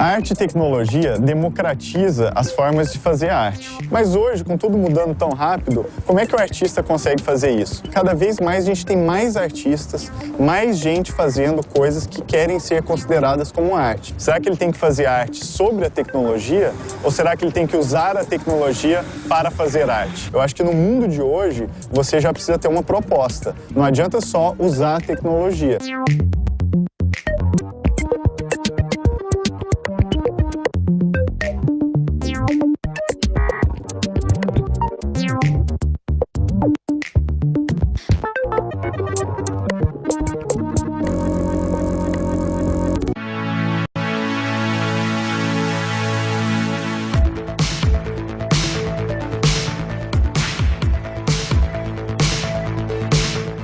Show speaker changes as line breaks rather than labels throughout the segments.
A arte e tecnologia democratiza as formas de fazer arte. Mas hoje, com tudo mudando tão rápido, como é que o artista consegue fazer isso? Cada vez mais a gente tem mais artistas, mais gente fazendo coisas que querem ser consideradas como arte. Será que ele tem que fazer arte sobre a tecnologia ou será que ele tem que usar a tecnologia para fazer arte? Eu acho que no mundo de hoje, você já precisa ter uma proposta. Não adianta só usar a tecnologia.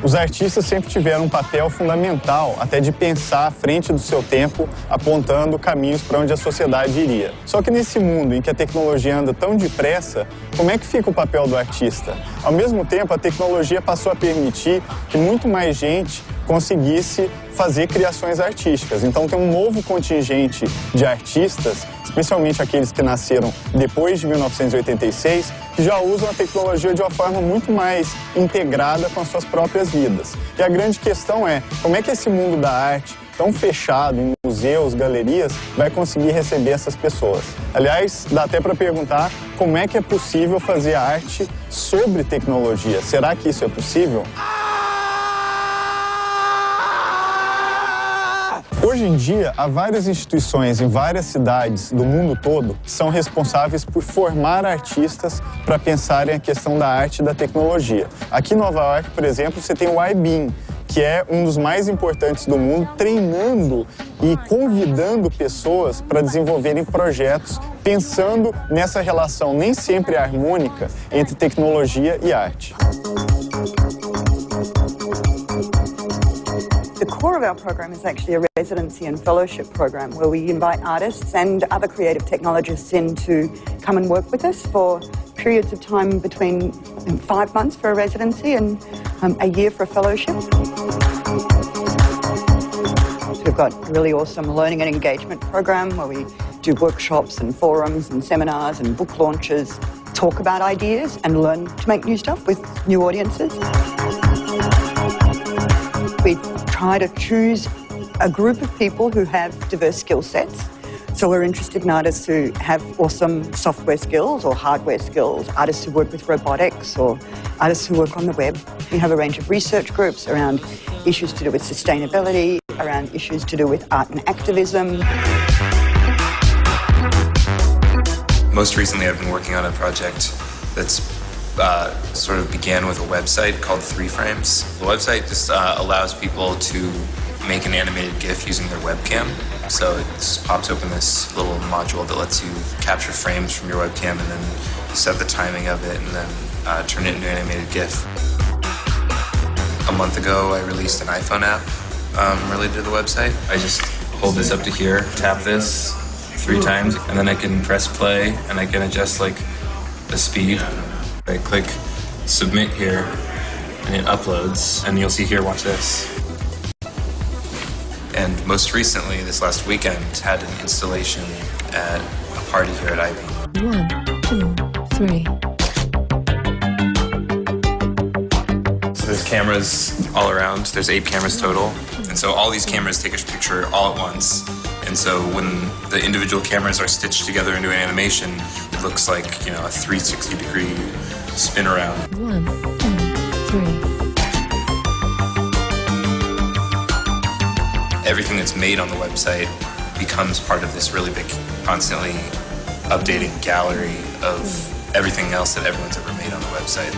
Os artistas sempre tiveram um papel fundamental, até de pensar à frente do seu tempo, apontando caminhos para onde a sociedade iria. Só que nesse mundo em que a tecnologia anda tão depressa, como é que fica o papel do artista? Ao mesmo tempo, a tecnologia passou a permitir que muito mais gente conseguisse fazer criações artísticas. Então tem um novo contingente de artistas, especialmente aqueles que nasceram depois de 1986, que já usam a tecnologia de uma forma muito mais integrada com as suas próprias vidas. E a grande questão é, como é que esse mundo da arte, tão fechado em museus, galerias, vai conseguir receber essas pessoas? Aliás, dá até para perguntar como é que é possível fazer arte sobre tecnologia. Será que isso é possível? Hoje em dia, há várias instituições em várias cidades do mundo todo que são responsáveis por formar artistas para pensarem a questão da arte e da tecnologia. Aqui em Nova York, por exemplo, você tem o IBEAM, que é um dos mais importantes do mundo, treinando e convidando pessoas para desenvolverem projetos pensando nessa relação nem sempre harmônica entre tecnologia e arte.
Core of our program is actually a residency and fellowship program where we invite artists and other creative technologists in to come and work with us for periods of time between five months for a residency and um, a year for a fellowship. We've got a really awesome learning and engagement program where we do workshops and forums and seminars and book launches, talk about ideas and learn to make new stuff with new audiences. We try to choose a group of people who have diverse skill sets. So we're interested in artists who have awesome software skills or hardware skills, artists who work with robotics or artists who work on the web. We have a range of research groups around issues to do with sustainability, around issues to do with art and activism.
Most recently I've been working on a project that's uh, sort of began with a website called Three Frames. The website just uh, allows people to make an animated GIF using their webcam. So it just pops open this little module that lets you capture frames from your webcam and then set the timing of it and then uh, turn it into an animated GIF. A month ago, I released an iPhone app um, related to the website. I just hold this up to here, tap this three times, and then I can press play and I can adjust like the speed I click submit here and it uploads and you'll see here, watch this. And most recently, this last weekend, had an installation at a party here at Ivy.
One, two, three.
So there's cameras all around. There's eight cameras total. And so all these cameras take a picture all at once. And so when the individual cameras are stitched together into an animation, it looks like, you know, a 360 degree spin around.
One, two, three.
Everything that's made on the website becomes part of this really big, constantly updating gallery of mm. everything else that everyone's ever made on the website.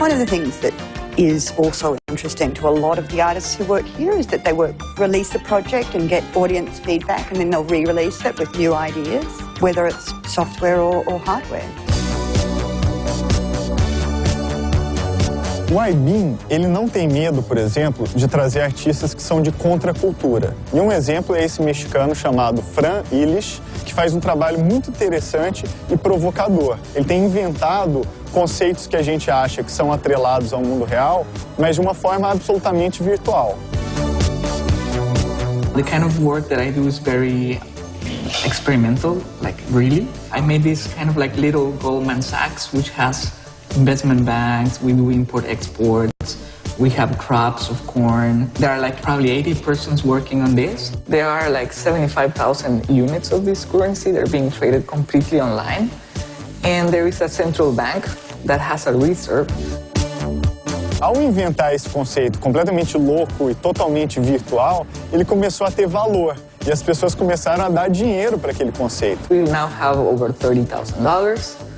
One of the things that is also interesting to a lot of the artists who work here is that they work, release a project and get audience feedback and then they'll re-release it with new ideas, whether it's software or, or hardware.
O IBIM, ele não tem medo, por exemplo, de trazer artistas que são de contracultura. E um exemplo é esse mexicano chamado Fran Illich, que faz um trabalho muito interessante e provocador. Ele tem inventado conceitos que a gente acha que são atrelados ao mundo real, mas de uma forma absolutamente virtual.
The kind of work that I do is very experimental, like really. I made this kind of like little Goldman Sachs, which has investment banks, we do import-export, we have crops of corn. There are like probably 80 persons working on this. There are like 75,000 units of this currency. They're being traded completely online. And there is a central bank that has a reserve.
Ao inventar esse conceito completamente louco e totalmente virtual, ele começou a ter valor e as pessoas começaram a dar dinheiro para aquele conceito.
We now have over $30,000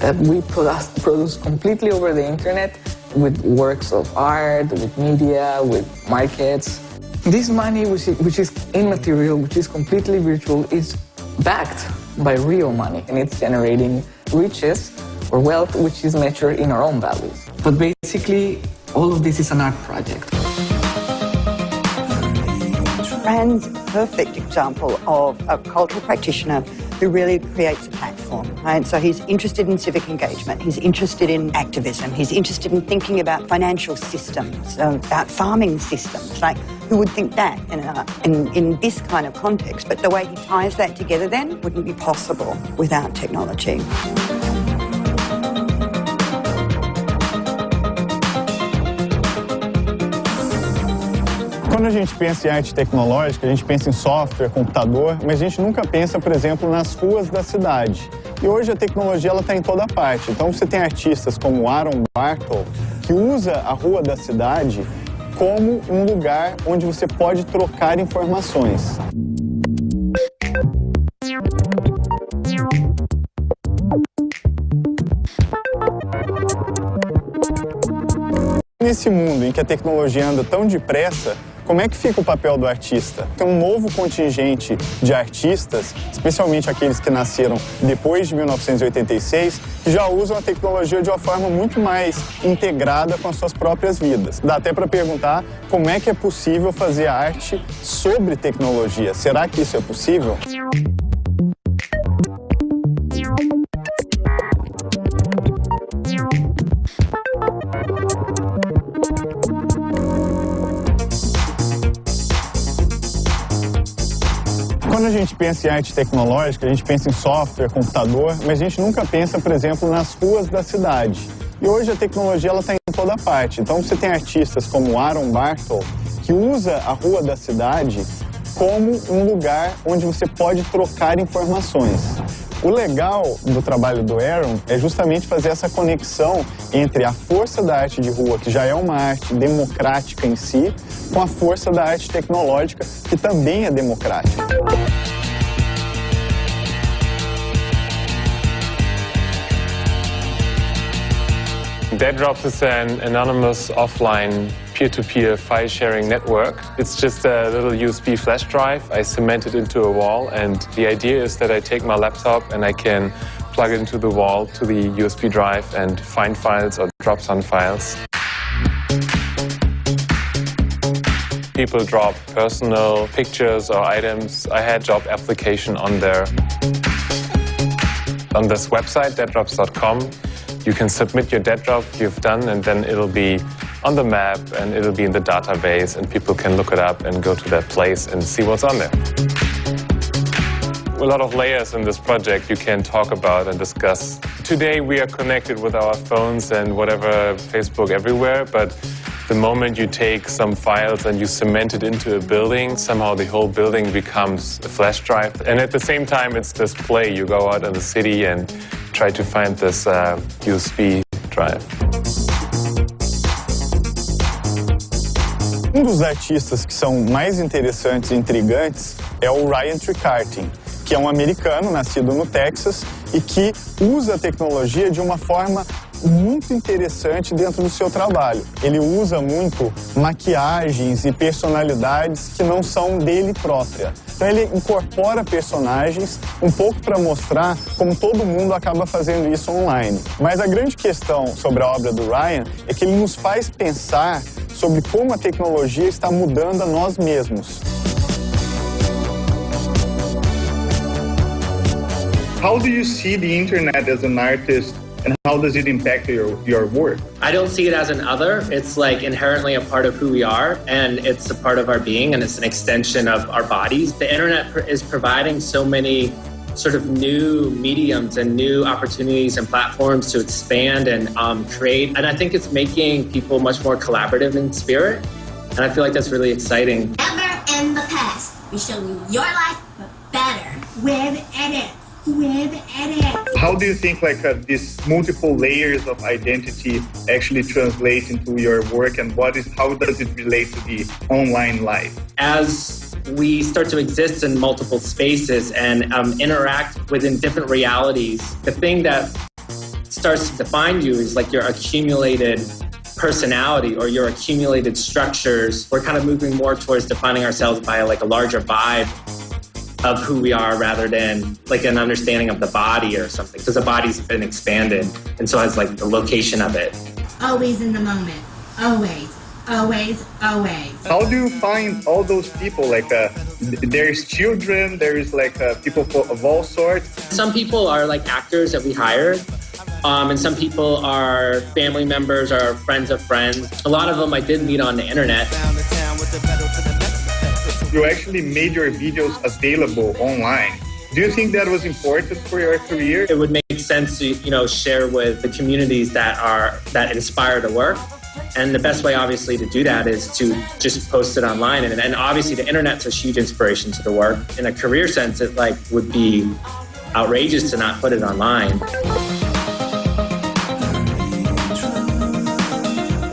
that we produce, completely over the internet with works of art, with media, with markets. This money, which is, which is immaterial, which is completely virtual, is backed by real money, and it's generating riches or wealth, which is measured in our own values. But basically, all of this is an art project.
Fran's perfect example of a cultural practitioner who really creates a platform. Right? So he's interested in civic engagement, he's interested in activism, he's interested in thinking about financial systems, um, about farming systems. Like, who would think that in, a, in, in this kind of context? But the way he ties that together then wouldn't be possible without technology.
Quando a gente pensa em arte tecnológica, a gente pensa em software, computador, mas a gente nunca pensa, por exemplo, nas ruas da cidade. E hoje a tecnologia está em toda parte. Então você tem artistas como Aaron Bartle, que usa a rua da cidade como um lugar onde você pode trocar informações. Nesse mundo em que a tecnologia anda tão depressa, como é que fica o papel do artista? Tem um novo contingente de artistas, especialmente aqueles que nasceram depois de 1986, que já usam a tecnologia de uma forma muito mais integrada com as suas próprias vidas. Dá até para perguntar como é que é possível fazer arte sobre tecnologia. Será que isso é possível? Pensa em arte tecnológica, a gente pensa em software, computador, mas a gente nunca pensa, por exemplo, nas ruas da cidade. E hoje a tecnologia está em toda parte. Então você tem artistas como Aaron Bartle, que usa a rua da cidade como um lugar onde você pode trocar informações. O legal do trabalho do Aaron é justamente fazer essa conexão entre a força da arte de rua, que já é uma arte democrática em si, com a força da arte tecnológica, que também é democrática.
Dead is an anonymous offline peer-to-peer file sharing network. It's just a little USB flash drive. I cement it into a wall and the idea is that I take my laptop and I can plug it into the wall to the USB drive and find files or drop some files. People drop personal pictures or items. I had job application on there. On this website, deaddrops.com, you can submit your dead drop you've done and then it'll be on the map and it'll be in the database and people can look it up and go to that place and see what's on there. A lot of layers in this project you can talk about and discuss. Today we are connected with our phones and whatever, Facebook everywhere, but the moment you take some files and you cement it into a building, somehow the whole building becomes a flash drive. And at the same time, it's display. You go out in the city and try to find this uh, USB drive.
Um dos artistas que são mais interessantes e intrigantes é o Ryan Tricartin, que é um americano nascido no Texas e que usa a tecnologia de uma forma muito interessante dentro do seu trabalho. Ele usa muito maquiagens e personalidades que não são dele própria. Então ele incorpora personagens um pouco para mostrar como todo mundo acaba fazendo isso online. Mas a grande questão sobre a obra do Ryan é que ele nos faz pensar sobre como a tecnologia está mudando a nós mesmos.
How do you see the internet as an artist
and how does it impact your, your work?
I don't see it as an other. It's like inherently a part of who we are, and it's a part of our being, and it's an extension of our bodies. The internet pr- is providing so many sort of new mediums and new opportunities and platforms to expand and um, create. And I think it's making people much more collaborative in spirit. And I feel like that's really exciting.
Ever in the past, we show you your life, but better with edit. With edit.
How do you think like uh, these multiple layers of identity actually translate into your work, and what is how does it relate to the online life?
As we start to exist in multiple spaces and um, interact within different realities, the thing that starts to define you is like your accumulated personality or your accumulated structures. We're kind of moving more towards defining ourselves by like a larger vibe of who we are rather than like an understanding of the body or something because the body's been expanded and so has like the location of it
Always in the moment. Always. Always. Always.
How do you find all those people? Like, uh, there's children, there's like uh, people of all sorts.
some people are like actors that we hire um, and some people are family members or friends of friends a lot of them i did meet on the internet
You actually made your videos available online. Do you think that was important for your career?
it would make sense to you know share with the communities that are that inspire the work and the best way obviously to do that is to just post it online and, and obviously the internet's a huge inspiration to the work in a career sense it like would be outrageous to not put it online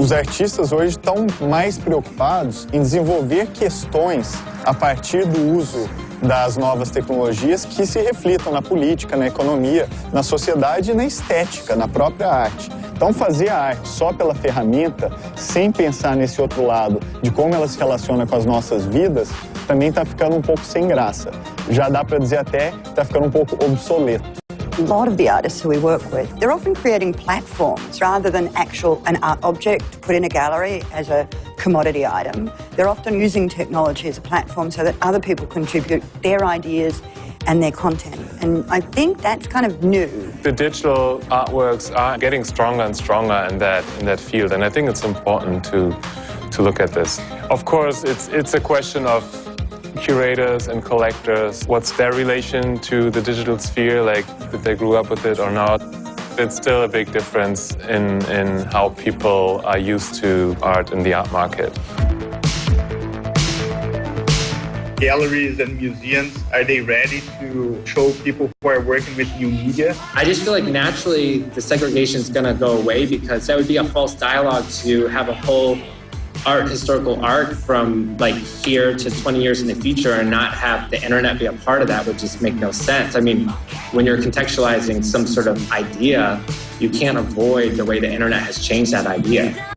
Os artistas hoje estão mais preocupados em desenvolver questões a partir do uso das novas tecnologias que se reflitam na política, na economia, na sociedade e na estética, na própria arte. Então, fazer a arte só pela ferramenta, sem pensar nesse outro lado de como ela se relaciona com as nossas vidas, também está ficando um pouco sem graça. Já dá para dizer até que está ficando um pouco obsoleto.
A lot of the artists who we work with, they're often creating platforms rather than actual an art object put in a gallery as a commodity item. They're often using technology as a platform so that other people contribute their ideas and their content. And I think that's kind of new.
The digital artworks are getting stronger and stronger in that in that field, and I think it's important to to look at this. Of course, it's it's a question of curators and collectors. What's their relation to the digital sphere? Like, if they grew up with it or not? It's still a big difference in in how people are used to art in the art market.
Galleries and museums, are they ready to show people who are working with new media?
I just feel like naturally the segregation is going to go away because that would be a false dialogue to have a whole art, historical art from like here to 20 years in the future and not have the internet be a part of that would just make no sense. I mean, when you're contextualizing some sort of idea, you can't avoid the way the internet has changed that idea.